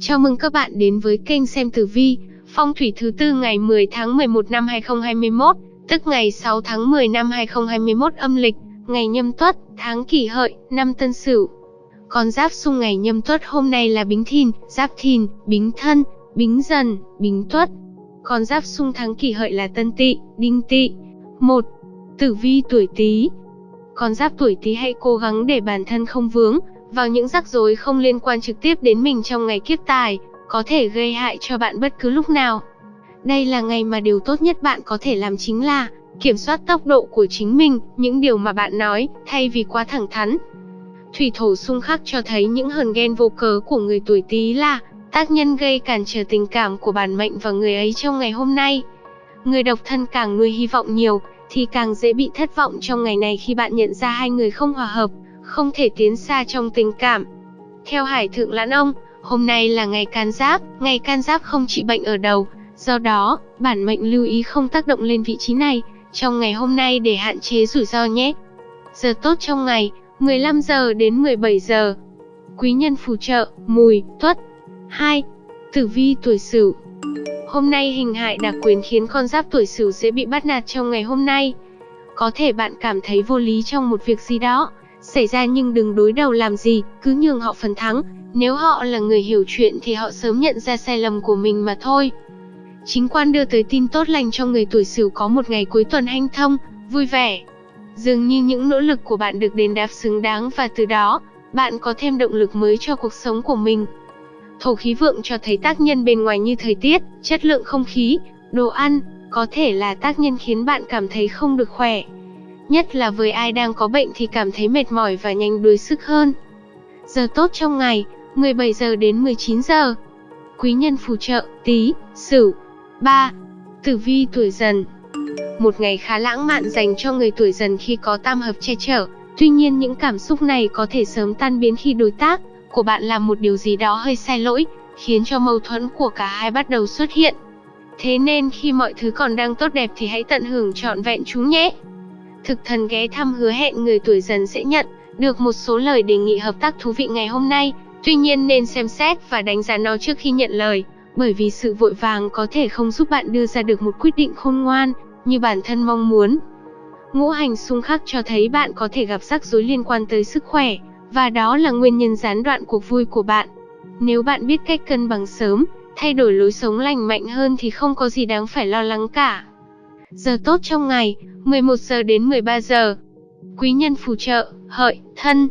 Chào mừng các bạn đến với kênh xem tử vi, phong thủy thứ tư ngày 10 tháng 11 năm 2021, tức ngày 6 tháng 10 năm 2021 âm lịch, ngày nhâm tuất, tháng kỷ hợi, năm tân sửu. Con giáp xung ngày nhâm tuất hôm nay là bính thìn, giáp thìn, bính thân, bính dần, bính tuất. Con giáp xung tháng kỷ hợi là tân tỵ, đinh tỵ. 1. Tử vi tuổi Tý. Con giáp tuổi Tý hãy cố gắng để bản thân không vướng vào những rắc rối không liên quan trực tiếp đến mình trong ngày kiếp tài, có thể gây hại cho bạn bất cứ lúc nào. Đây là ngày mà điều tốt nhất bạn có thể làm chính là kiểm soát tốc độ của chính mình, những điều mà bạn nói, thay vì quá thẳng thắn. Thủy thổ xung khắc cho thấy những hờn ghen vô cớ của người tuổi Tý là tác nhân gây cản trở tình cảm của bản mệnh và người ấy trong ngày hôm nay. Người độc thân càng nuôi hy vọng nhiều, thì càng dễ bị thất vọng trong ngày này khi bạn nhận ra hai người không hòa hợp, không thể tiến xa trong tình cảm. Theo Hải Thượng Lãn Ông, hôm nay là ngày can giáp, ngày can giáp không trị bệnh ở đầu, do đó, bản mệnh lưu ý không tác động lên vị trí này trong ngày hôm nay để hạn chế rủi ro nhé. Giờ tốt trong ngày, 15 giờ đến 17 giờ. Quý nhân phù trợ, mùi, tuất. 2. Tử vi tuổi Sửu. Hôm nay hình hại đặc quyền khiến con giáp tuổi Sửu dễ bị bắt nạt trong ngày hôm nay. Có thể bạn cảm thấy vô lý trong một việc gì đó xảy ra nhưng đừng đối đầu làm gì, cứ nhường họ phần thắng. Nếu họ là người hiểu chuyện thì họ sớm nhận ra sai lầm của mình mà thôi. Chính quan đưa tới tin tốt lành cho người tuổi Sửu có một ngày cuối tuần hanh thông, vui vẻ. Dường như những nỗ lực của bạn được đền đáp xứng đáng và từ đó, bạn có thêm động lực mới cho cuộc sống của mình. Thổ khí vượng cho thấy tác nhân bên ngoài như thời tiết, chất lượng không khí, đồ ăn, có thể là tác nhân khiến bạn cảm thấy không được khỏe. Nhất là với ai đang có bệnh thì cảm thấy mệt mỏi và nhanh đuối sức hơn. Giờ tốt trong ngày, 17 giờ đến 19 giờ. Quý nhân phù trợ, tí, sửu. 3. Tử vi tuổi dần Một ngày khá lãng mạn dành cho người tuổi dần khi có tam hợp che chở. Tuy nhiên những cảm xúc này có thể sớm tan biến khi đối tác của bạn làm một điều gì đó hơi sai lỗi, khiến cho mâu thuẫn của cả hai bắt đầu xuất hiện. Thế nên khi mọi thứ còn đang tốt đẹp thì hãy tận hưởng trọn vẹn chúng nhé. Thực thần ghé thăm hứa hẹn người tuổi dần sẽ nhận được một số lời đề nghị hợp tác thú vị ngày hôm nay, tuy nhiên nên xem xét và đánh giá nó trước khi nhận lời, bởi vì sự vội vàng có thể không giúp bạn đưa ra được một quyết định khôn ngoan như bản thân mong muốn. Ngũ hành xung khắc cho thấy bạn có thể gặp rắc rối liên quan tới sức khỏe, và đó là nguyên nhân gián đoạn cuộc vui của bạn. Nếu bạn biết cách cân bằng sớm, thay đổi lối sống lành mạnh hơn thì không có gì đáng phải lo lắng cả. Giờ tốt trong ngày, 11 giờ đến 13 giờ. Quý nhân phù trợ, hợi, thân.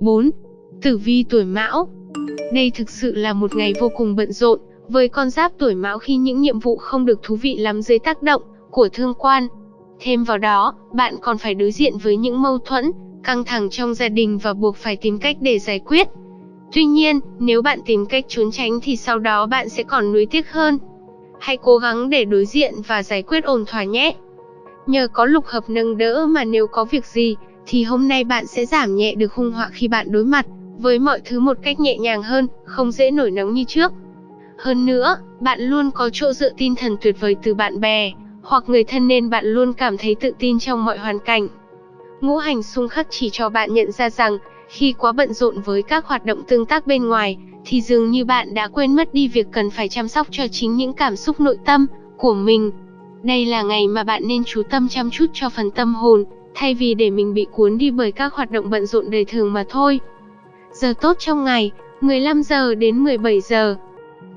4. Tử vi tuổi mão. Đây thực sự là một ngày vô cùng bận rộn, với con giáp tuổi mão khi những nhiệm vụ không được thú vị lắm dưới tác động của thương quan. Thêm vào đó, bạn còn phải đối diện với những mâu thuẫn, căng thẳng trong gia đình và buộc phải tìm cách để giải quyết. Tuy nhiên, nếu bạn tìm cách trốn tránh thì sau đó bạn sẽ còn nuối tiếc hơn. Hãy cố gắng để đối diện và giải quyết ổn thỏa nhé. Nhờ có lục hợp nâng đỡ mà nếu có việc gì, thì hôm nay bạn sẽ giảm nhẹ được hung họa khi bạn đối mặt với mọi thứ một cách nhẹ nhàng hơn, không dễ nổi nóng như trước. Hơn nữa, bạn luôn có chỗ dựa tinh thần tuyệt vời từ bạn bè hoặc người thân nên bạn luôn cảm thấy tự tin trong mọi hoàn cảnh. Ngũ hành xung khắc chỉ cho bạn nhận ra rằng, khi quá bận rộn với các hoạt động tương tác bên ngoài, thì dường như bạn đã quên mất đi việc cần phải chăm sóc cho chính những cảm xúc nội tâm của mình. Đây là ngày mà bạn nên chú tâm chăm chút cho phần tâm hồn, thay vì để mình bị cuốn đi bởi các hoạt động bận rộn đời thường mà thôi. Giờ tốt trong ngày, 15 giờ đến 17 giờ.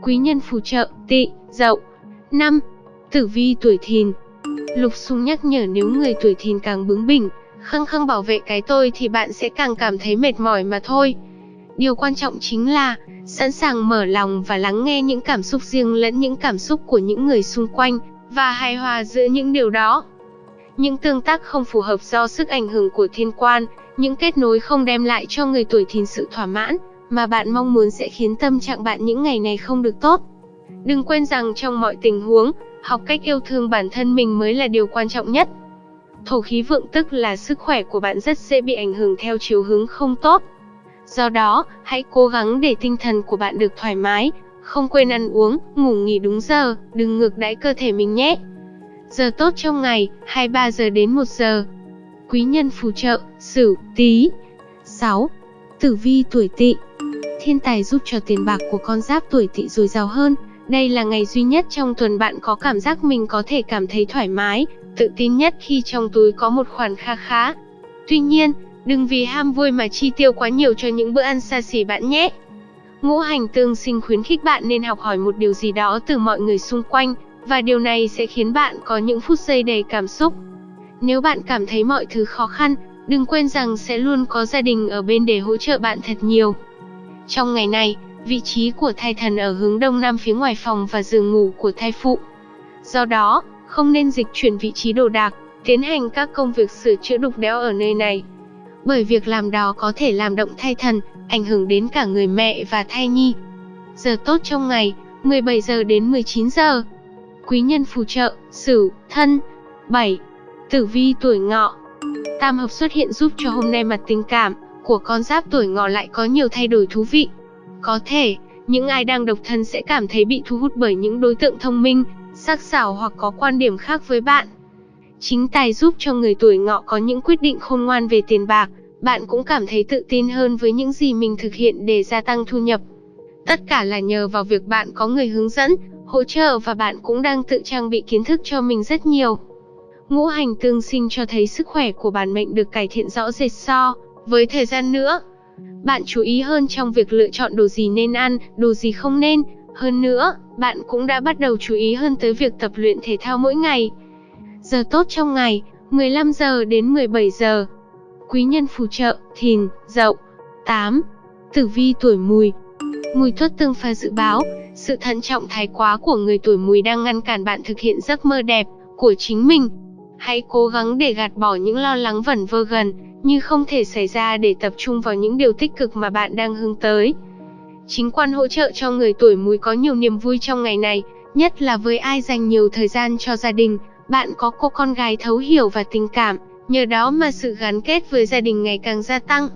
Quý nhân phù trợ, tị, dậu. 5. Tử vi tuổi thìn Lục xung nhắc nhở nếu người tuổi thìn càng bướng bỉnh, khăng khăng bảo vệ cái tôi thì bạn sẽ càng cảm thấy mệt mỏi mà thôi. Điều quan trọng chính là sẵn sàng mở lòng và lắng nghe những cảm xúc riêng lẫn những cảm xúc của những người xung quanh và hài hòa giữa những điều đó. Những tương tác không phù hợp do sức ảnh hưởng của thiên quan, những kết nối không đem lại cho người tuổi thìn sự thỏa mãn mà bạn mong muốn sẽ khiến tâm trạng bạn những ngày này không được tốt. Đừng quên rằng trong mọi tình huống, học cách yêu thương bản thân mình mới là điều quan trọng nhất. Thổ khí vượng tức là sức khỏe của bạn rất dễ bị ảnh hưởng theo chiều hướng không tốt. Do đó, hãy cố gắng để tinh thần của bạn được thoải mái, không quên ăn uống, ngủ nghỉ đúng giờ, đừng ngược đãi cơ thể mình nhé. Giờ tốt trong ngày, 23 giờ đến 1 giờ. Quý nhân phù trợ, Sửu, Tý. 6. Tử vi tuổi Tỵ. thiên tài giúp cho tiền bạc của con giáp tuổi tỵ dồi dào hơn. Đây là ngày duy nhất trong tuần bạn có cảm giác mình có thể cảm thấy thoải mái, tự tin nhất khi trong túi có một khoản kha khá. Tuy nhiên, đừng vì ham vui mà chi tiêu quá nhiều cho những bữa ăn xa xỉ bạn nhé. Ngũ hành tương sinh khuyến khích bạn nên học hỏi một điều gì đó từ mọi người xung quanh, và điều này sẽ khiến bạn có những phút giây đầy cảm xúc. Nếu bạn cảm thấy mọi thứ khó khăn, đừng quên rằng sẽ luôn có gia đình ở bên để hỗ trợ bạn thật nhiều. Trong ngày này, vị trí của thai thần ở hướng đông nam phía ngoài phòng và giường ngủ của thai phụ. Do đó, không nên dịch chuyển vị trí đồ đạc, tiến hành các công việc sửa chữa đục đẽo ở nơi này. Bởi việc làm đó có thể làm động thai thần, ảnh hưởng đến cả người mẹ và thai nhi. Giờ tốt trong ngày, 17 giờ đến 19 giờ. Quý nhân phù trợ, Sửu, Thân. 7. Tử vi tuổi Ngọ. Tam hợp xuất hiện giúp cho hôm nay mặt tình cảm của con giáp tuổi Ngọ lại có nhiều thay đổi thú vị. Có thể, những ai đang độc thân sẽ cảm thấy bị thu hút bởi những đối tượng thông minh, sắc sảo hoặc có quan điểm khác với bạn. Chính tài giúp cho người tuổi Ngọ có những quyết định khôn ngoan về tiền bạc, bạn cũng cảm thấy tự tin hơn với những gì mình thực hiện để gia tăng thu nhập. Tất cả là nhờ vào việc bạn có người hướng dẫn, hỗ trợ và bạn cũng đang tự trang bị kiến thức cho mình rất nhiều. Ngũ hành tương sinh cho thấy sức khỏe của bản mệnh được cải thiện rõ rệt so với thời gian nữa. Bạn chú ý hơn trong việc lựa chọn đồ gì nên ăn, đồ gì không nên. Hơn nữa, bạn cũng đã bắt đầu chú ý hơn tới việc tập luyện thể thao mỗi ngày. Giờ tốt trong ngày, 15 giờ đến 17 giờ. Quý nhân phù trợ, thìn, dậu. 8. Tử vi tuổi mùi. Mùi tuất tương pha dự báo, sự thận trọng thái quá của người tuổi mùi đang ngăn cản bạn thực hiện giấc mơ đẹp của chính mình. Hãy cố gắng để gạt bỏ những lo lắng vẩn vơ gần, như không thể xảy ra để tập trung vào những điều tích cực mà bạn đang hướng tới. Chính quan hỗ trợ cho người tuổi mùi có nhiều niềm vui trong ngày này, nhất là với ai dành nhiều thời gian cho gia đình, bạn có cô con gái thấu hiểu và tình cảm, nhờ đó mà sự gắn kết với gia đình ngày càng gia tăng.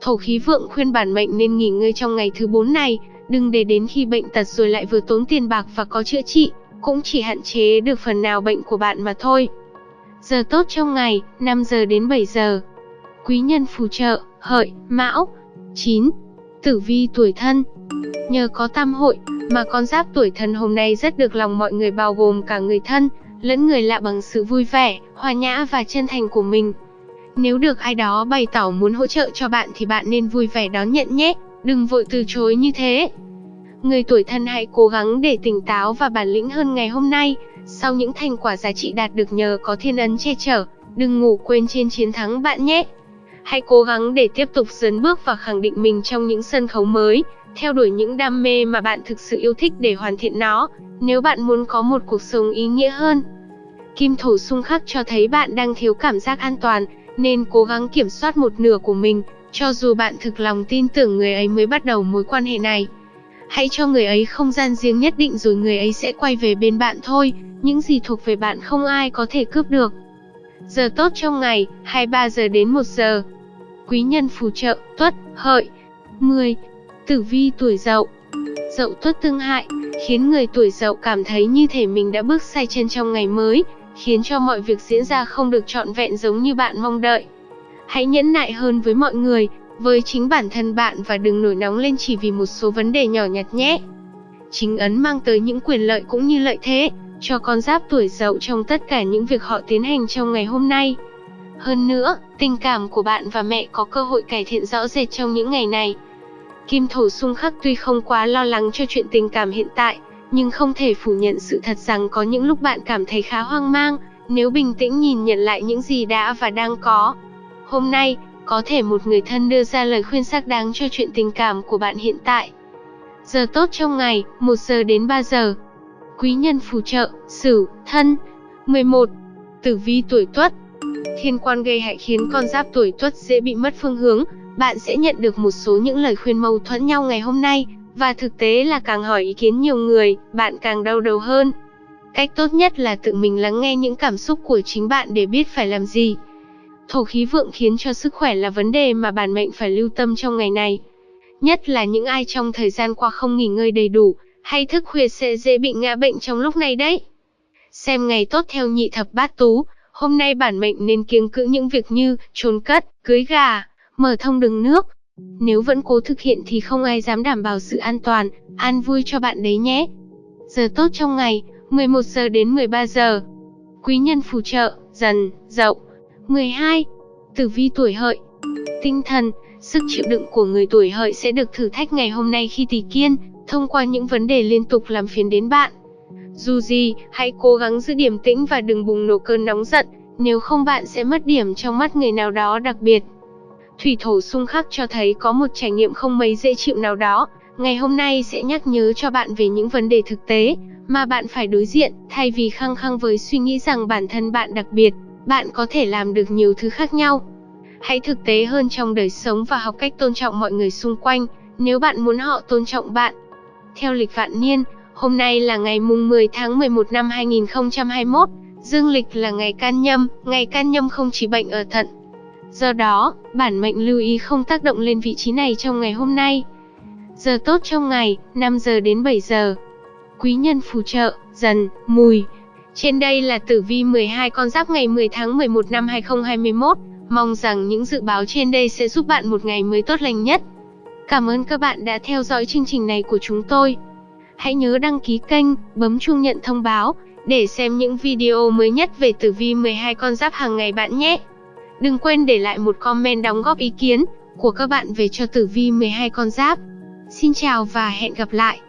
Thổ khí vượng khuyên bản mệnh nên nghỉ ngơi trong ngày thứ 4 này, đừng để đến khi bệnh tật rồi lại vừa tốn tiền bạc và có chữa trị, cũng chỉ hạn chế được phần nào bệnh của bạn mà thôi. Giờ tốt trong ngày, 5 giờ đến 7 giờ. Quý nhân phù trợ, hợi, mão. 9. Tử vi tuổi thân. Nhờ có tam hội, mà con giáp tuổi thân hôm nay rất được lòng mọi người bao gồm cả người thân, lẫn người lạ bằng sự vui vẻ, hòa nhã và chân thành của mình. Nếu được ai đó bày tỏ muốn hỗ trợ cho bạn thì bạn nên vui vẻ đón nhận nhé, đừng vội từ chối như thế. Người tuổi thân hãy cố gắng để tỉnh táo và bản lĩnh hơn ngày hôm nay, sau những thành quả giá trị đạt được nhờ có thiên ấn che chở, đừng ngủ quên trên chiến thắng bạn nhé. Hãy cố gắng để tiếp tục dấn bước và khẳng định mình trong những sân khấu mới, theo đuổi những đam mê mà bạn thực sự yêu thích để hoàn thiện nó, nếu bạn muốn có một cuộc sống ý nghĩa hơn. Kim thổ xung khắc cho thấy bạn đang thiếu cảm giác an toàn, nên cố gắng kiểm soát một nửa của mình, cho dù bạn thực lòng tin tưởng người ấy mới bắt đầu mối quan hệ này. Hãy cho người ấy không gian riêng nhất định rồi người ấy sẽ quay về bên bạn thôi, những gì thuộc về bạn không ai có thể cướp được. Giờ tốt trong ngày, 23 giờ đến 1 giờ. Quý nhân phù trợ, tuất, hợi. 10. Tử vi tuổi dậu. Dậu tuất tương hại, khiến người tuổi dậu cảm thấy như thể mình đã bước sai chân trong ngày mới, khiến cho mọi việc diễn ra không được trọn vẹn giống như bạn mong đợi. Hãy nhẫn nại hơn với mọi người, với chính bản thân bạn và đừng nổi nóng lên chỉ vì một số vấn đề nhỏ nhặt nhé. Chính ấn mang tới những quyền lợi cũng như lợi thế cho con giáp tuổi dậu trong tất cả những việc họ tiến hành trong ngày hôm nay. Hơn nữa, tình cảm của bạn và mẹ có cơ hội cải thiện rõ rệt trong những ngày này. Kim thổ xung khắc tuy không quá lo lắng cho chuyện tình cảm hiện tại, nhưng không thể phủ nhận sự thật rằng có những lúc bạn cảm thấy khá hoang mang, nếu bình tĩnh nhìn nhận lại những gì đã và đang có. Hôm nay, có thể một người thân đưa ra lời khuyên xác đáng cho chuyện tình cảm của bạn hiện tại. Giờ tốt trong ngày, 1 giờ đến 3 giờ. Quý nhân phù trợ, Sửu, Thân. 11. Tử vi tuổi Tuất. Thiên quan gây hại khiến con giáp tuổi Tuất dễ bị mất phương hướng, bạn sẽ nhận được một số những lời khuyên mâu thuẫn nhau ngày hôm nay, và thực tế là càng hỏi ý kiến nhiều người, bạn càng đau đầu hơn. Cách tốt nhất là tự mình lắng nghe những cảm xúc của chính bạn để biết phải làm gì. Thổ khí vượng khiến cho sức khỏe là vấn đề mà bản mệnh phải lưu tâm trong ngày này. Nhất là những ai trong thời gian qua không nghỉ ngơi đầy đủ, hay thức khuya sẽ dễ bị ngã bệnh trong lúc này đấy. Xem ngày tốt theo nhị thập bát tú, hôm nay bản mệnh nên kiêng cữ những việc như trốn cất, cưới gà, mở thông đường nước, Nếu vẫn cố thực hiện thì không ai dám đảm bảo sự an toàn, an vui cho bạn đấy nhé. Giờ tốt trong ngày, 11 giờ đến 13 giờ. Quý nhân phù trợ, dần, dậu. 12. Tử vi tuổi hợi. Tinh thần, sức chịu đựng của người tuổi hợi sẽ được thử thách ngày hôm nay khi tỷ kiên, thông qua những vấn đề liên tục làm phiền đến bạn. Dù gì, hãy cố gắng giữ điểm tĩnh và đừng bùng nổ cơn nóng giận, nếu không bạn sẽ mất điểm trong mắt người nào đó đặc biệt. Thủy thổ xung khắc cho thấy có một trải nghiệm không mấy dễ chịu nào đó, ngày hôm nay sẽ nhắc nhớ cho bạn về những vấn đề thực tế mà bạn phải đối diện, thay vì khăng khăng với suy nghĩ rằng bản thân bạn đặc biệt, bạn có thể làm được nhiều thứ khác nhau. Hãy thực tế hơn trong đời sống và học cách tôn trọng mọi người xung quanh, nếu bạn muốn họ tôn trọng bạn. Theo lịch vạn niên, hôm nay là ngày mùng 10 tháng 11 năm 2021, dương lịch là ngày can nhâm, ngày can nhâm không chỉ bệnh ở thận. Do đó, bản mệnh lưu ý không tác động lên vị trí này trong ngày hôm nay. Giờ tốt trong ngày, 5 giờ đến 7 giờ. Quý nhân phù trợ, dần, mùi. Trên đây là tử vi 12 con giáp ngày 10 tháng 11 năm 2021. Mong rằng những dự báo trên đây sẽ giúp bạn một ngày mới tốt lành nhất. Cảm ơn các bạn đã theo dõi chương trình này của chúng tôi. Hãy nhớ đăng ký kênh, bấm chuông nhận thông báo để xem những video mới nhất về tử vi 12 con giáp hàng ngày bạn nhé. Đừng quên để lại một comment đóng góp ý kiến của các bạn về cho tử vi 12 con giáp. Xin chào và hẹn gặp lại.